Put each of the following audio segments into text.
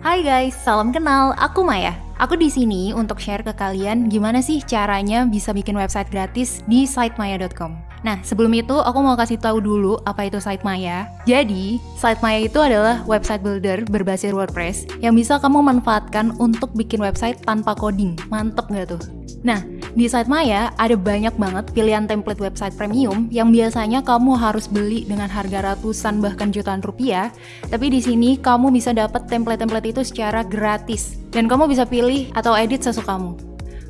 Hai guys, salam kenal. Aku Maya. Aku di sini untuk share ke kalian gimana sih caranya bisa bikin website gratis di sitemaya.com. Nah, sebelum itu aku mau kasih tahu dulu apa itu Sitemaya. Jadi, Sitemaya itu adalah website builder berbasis WordPress yang bisa kamu manfaatkan untuk bikin website tanpa coding. Mantep nggak tuh? Nah, di Sitemaya ada banyak banget pilihan template website premium yang biasanya kamu harus beli dengan harga ratusan bahkan jutaan rupiah, tapi di sini kamu bisa dapat template-template itu secara gratis dan kamu bisa pilih atau edit sesuka kamu.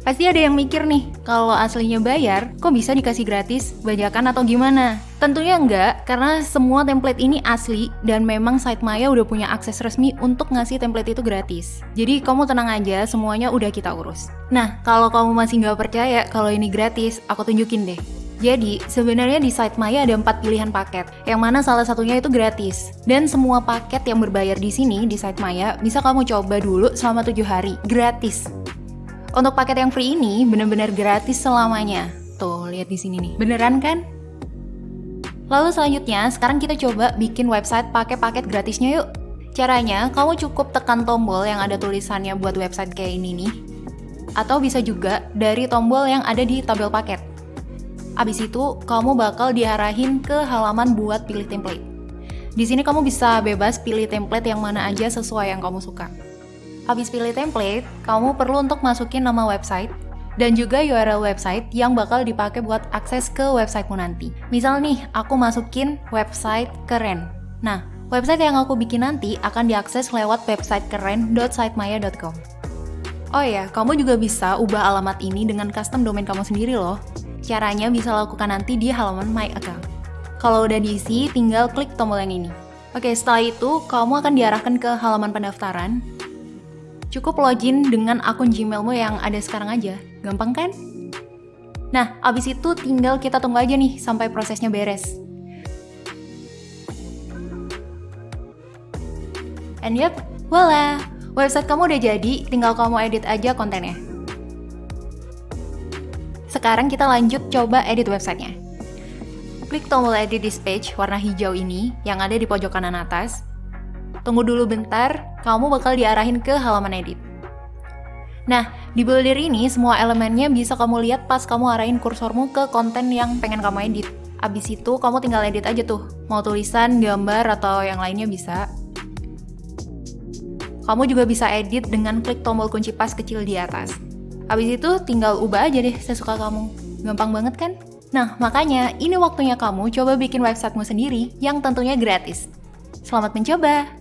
Pasti ada yang mikir nih, kalau aslinya bayar, kok bisa dikasih gratis, bajakan atau gimana? Tentunya enggak, karena semua template ini asli dan memang site Maya udah punya akses resmi untuk ngasih template itu gratis. Jadi kamu tenang aja, semuanya udah kita urus. Nah, kalau kamu masih nggak percaya kalau ini gratis, aku tunjukin deh. Jadi, sebenarnya di site Maya ada empat pilihan paket, yang mana salah satunya itu gratis. Dan semua paket yang berbayar di sini di site Maya bisa kamu coba dulu selama 7 hari, gratis. Untuk paket yang free ini benar-benar gratis selamanya. Tuh, lihat di sini nih. Beneran kan? Lalu selanjutnya, sekarang kita coba bikin website pakai paket gratisnya yuk. Caranya, kamu cukup tekan tombol yang ada tulisannya buat website kayak ini nih. Atau bisa juga dari tombol yang ada di tabel paket. Abis itu, kamu bakal diarahin ke halaman buat pilih template. Di sini kamu bisa bebas pilih template yang mana aja sesuai yang kamu suka. Habis pilih template, kamu perlu untuk masukin nama website dan juga URL website yang bakal dipakai buat akses ke websitemu nanti. Misal nih, aku masukin website keren. Nah, website yang aku bikin nanti akan diakses lewat website keren.sitemaya.com. Oh ya, kamu juga bisa ubah alamat ini dengan custom domain kamu sendiri loh. Caranya bisa lakukan nanti di halaman My Account. Kalau udah diisi, tinggal klik tombol yang ini. Oke, setelah itu kamu akan diarahkan ke halaman pendaftaran Cukup login dengan akun Gmailmu yang ada sekarang aja. Gampang kan? Nah, abis itu tinggal kita tunggu aja nih sampai prosesnya beres. And yep, voila! Website kamu udah jadi, tinggal kamu edit aja kontennya. Sekarang kita lanjut coba edit websitenya. Klik tombol edit this page warna hijau ini yang ada di pojok kanan atas, Tunggu dulu bentar, kamu bakal diarahin ke halaman edit. Nah, di builder ini semua elemennya bisa kamu lihat pas kamu arahin kursormu ke konten yang pengen kamu edit. Abis itu kamu tinggal edit aja tuh, mau tulisan, gambar, atau yang lainnya bisa. Kamu juga bisa edit dengan klik tombol kunci pas kecil di atas. Abis itu tinggal ubah aja deh sesuka kamu. Gampang banget kan? Nah, makanya ini waktunya kamu coba bikin websitemu sendiri yang tentunya gratis. Selamat mencoba!